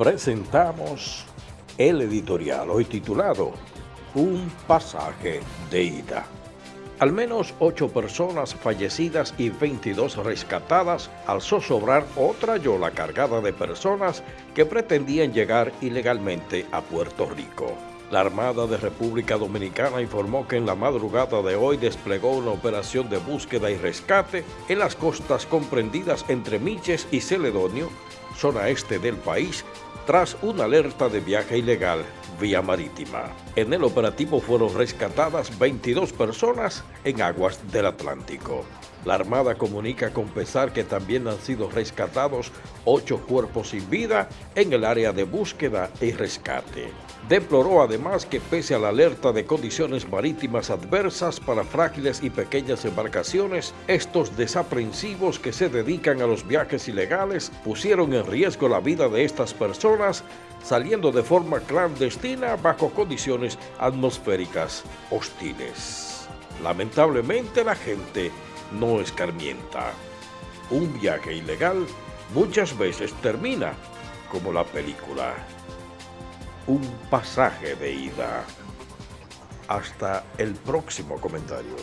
presentamos el editorial hoy titulado Un pasaje de ida. Al menos ocho personas fallecidas y 22 rescatadas al zozobrar otra yola cargada de personas que pretendían llegar ilegalmente a Puerto Rico. La Armada de República Dominicana informó que en la madrugada de hoy desplegó una operación de búsqueda y rescate en las costas comprendidas entre Miches y Celedonio, zona este del país, tras una alerta de viaje ilegal vía marítima. En el operativo fueron rescatadas 22 personas en aguas del Atlántico. La Armada comunica con pesar que también han sido rescatados ocho cuerpos sin vida en el área de búsqueda y rescate. Deploró además que pese a la alerta de condiciones marítimas adversas para frágiles y pequeñas embarcaciones, estos desaprensivos que se dedican a los viajes ilegales pusieron en riesgo la vida de estas personas saliendo de forma clandestina bajo condiciones atmosféricas hostiles. Lamentablemente la gente no escarmienta. Un viaje ilegal muchas veces termina como la película. Un pasaje de ida. Hasta el próximo comentario.